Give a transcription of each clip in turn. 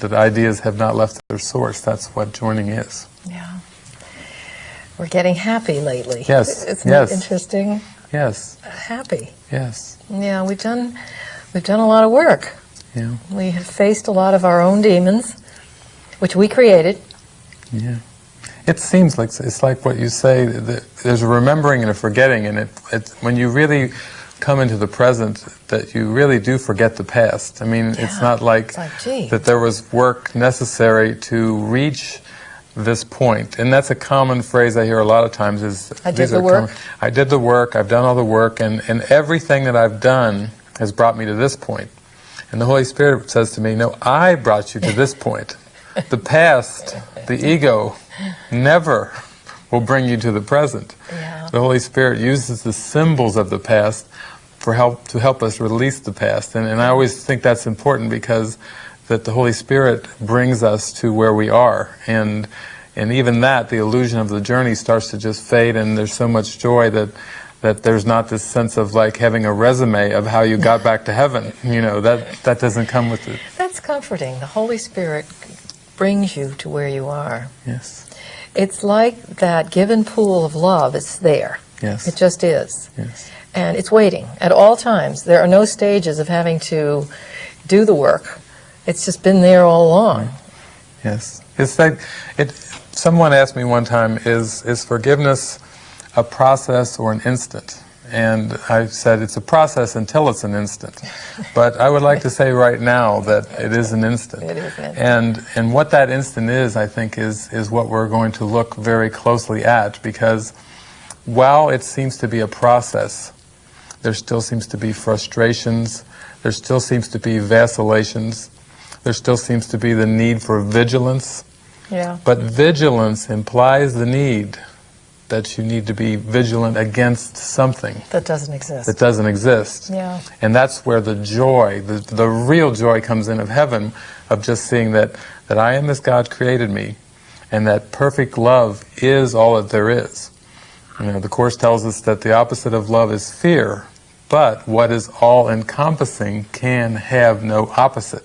that ideas have not left their source. That's what joining is. Yeah. We're getting happy lately. Yes, Isn't yes. interesting? Yes, Happy. yes, Yeah, we've done we've done a lot of work. yeah, We have faced a lot of our own demons, which we created. yeah. It seems like it's like what you say. There's a remembering and a forgetting, and it, it when you really come into the present, that you really do forget the past. I mean, it's not like, It's like, that there was work necessary to reach this point, and that's a common phrase I hear a lot of times. Is I did the work. I did the work. I've done all the work, and and everything that I've done has brought me to this point. And the Holy Spirit says to me, No, I brought you to this point. The past, the ego, never will bring you to the present. The Holy Spirit uses the symbols of the past for help to help us release the past. And, and I always think that's important because that the Holy Spirit brings us to where we are. And and even that, the illusion of the journey starts to just fade and there's so much joy that that there's not this sense of like having a resume of how you got back to heaven. You know, that that doesn't come with it. That's comforting. The Holy Spirit brings you to where you are. Yes. It's like that given pool of love. It's there. Yes. It just is. Yes. And it's waiting at all times. There are no stages of having to do the work. It's just been there all along. Yes. It's like it someone asked me one time, is is forgiveness a process or an instant? And I said it's a process until it's an instant. But I would like to say right now that it is an instant. It is an instant. And and what that instant is, I think, is is what we're going to look very closely at because while it seems to be a process, there still seems to be frustrations, there still seems to be vacillations, there still seems to be the need for vigilance. Yeah. But vigilance implies the need that you need to be vigilant against something That doesn't exist. that doesn't exist. Yeah. And that's where the joy, the, the real joy comes in of heaven, of just seeing that, that I am as God created me, and that perfect love is all that there is. You know, the Course tells us that the opposite of love is fear, but what is all encompassing can have no opposite.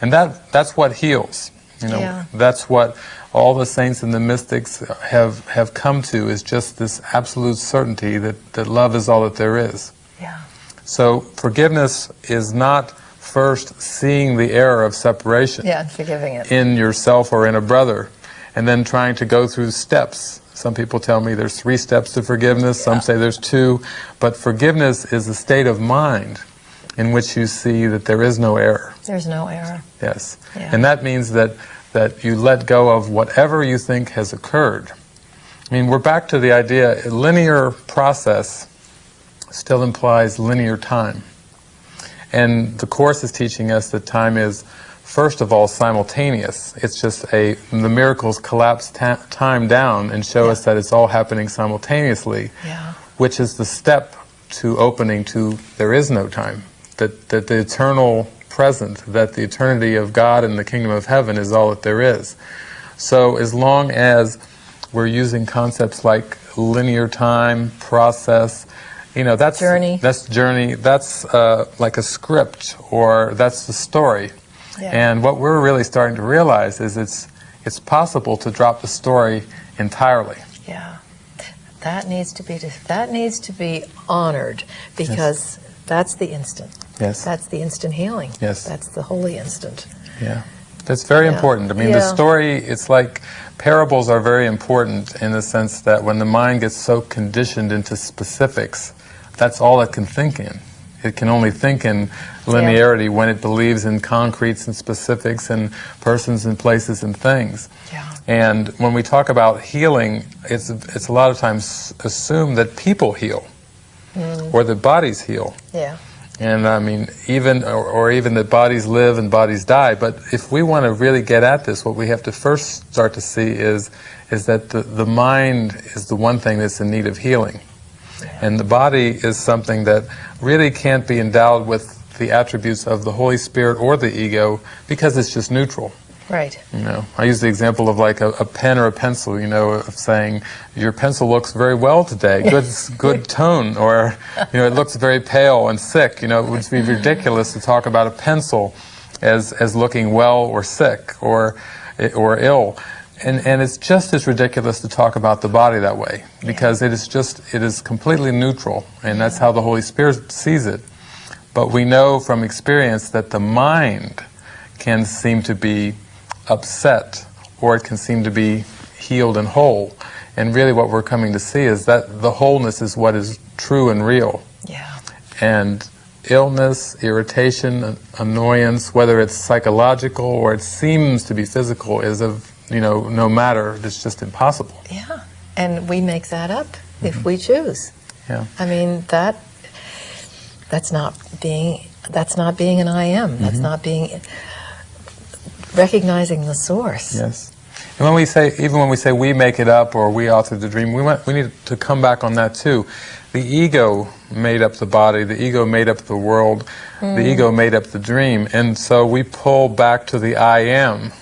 And that, that's what heals. You know, Yeah. that's what all the saints and the mystics have, have come to is just this absolute certainty that, that love is all that there is. Yeah. So forgiveness is not first seeing the error of separation Yeah, forgiving it. in yourself or in a brother, and then trying to go through steps. Some people tell me there's three steps to forgiveness, some say there's two, but forgiveness is a state of mind in which you see that there is no error. There's no error. Yes. Yeah. And that means that, that you let go of whatever you think has occurred. I mean, we're back to the idea, linear process still implies linear time. And the Course is teaching us that time is, first of all, simultaneous. It's just a, the miracles collapse ta- time down and show Yeah. us that it's all happening simultaneously Yeah. which is the step to opening to there is no time. That, that the eternal present, that the eternity of God and the kingdom of heaven is all that there is. So as long as we're using concepts like linear time, process, you know, that's Journey. That's journey. That's uh, like a script, or that's the story. Yeah. And what we're really starting to realize is it's it's possible to drop the story entirely. Yeah. That needs to be that needs to be honored because that's the instant. Yes. That's the instant healing. Yes. That's the holy instant. Yeah, that's very Yeah. important. I mean, the story, it's like parables are very important in the sense that when the mind gets so conditioned into specifics, that's all it can think in. It can only think in linearity when it believes in concretes and specifics and persons and places and things. Yeah. And when we talk about healing, it's, it's a lot of times assumed that people heal Mm. or that bodies heal. Yeah. And I mean, even, or, or even that bodies live and bodies die. But if we want to really get at this, what we have to first start to see is, is that the, the mind is the one thing that's in need of healing. And the body is something that really can't be endowed with the attributes of the Holy Spirit or the ego because it's just neutral. Right. You know, I use the example of like a, a pen or a pencil. You know, of saying your pencil looks very well today, good, good tone, or you know, it looks very pale and sick. You know, it would be ridiculous to talk about a pencil as, as looking well or sick or, or ill. And, and it's just as ridiculous to talk about the body that way because it is just, it is completely neutral and that's how the Holy Spirit sees it. But we know from experience that the mind can seem to be upset or it can seem to be healed and whole. And really what we're coming to see is that the wholeness is what is true and real. Yeah. And illness, irritation, annoyance, whether it's psychological or it seems to be physical, is of, you know, no matter, it's just impossible. Yeah. And we make that up Mm-hmm. if we choose. Yeah. I mean, that that's not being that's not being an I am. Mm-hmm. That's not being recognizing the source. Yes. And when we say, even when we say we make it up or we authored the dream, we, want, we need to come back on that too. The ego made up the body, the ego made up the world, the mm. ego made up the dream. And so we pull back to the I am.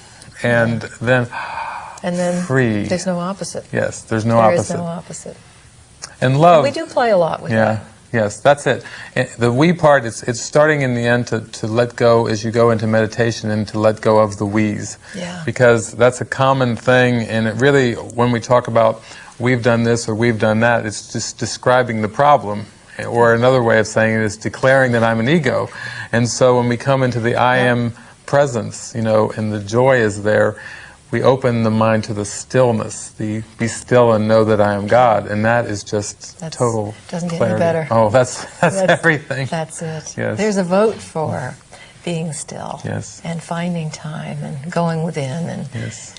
And then, And then Free. there's no opposite. yes, there's no There opposite. There is no opposite. and love. We do play a lot with Yeah, that. Yes, that's it. The we part, it's, it's starting in the end to, to let go as you go into meditation and to let go of the we's. Yeah. Because that's a common thing, and it really, when we talk about we've done this or we've done that, it's just describing the problem. Or another way of saying it is declaring that I'm an ego. And so when we come into the I am presence, you know, and the joy is there, we open the mind to the stillness, the be still and know that I am God, and that is just That's- total doesn't get any clarity. better. Oh, that's that's, That's- everything. That's it. Yes. There's a vote for being still Yes. and finding time and going within and yes,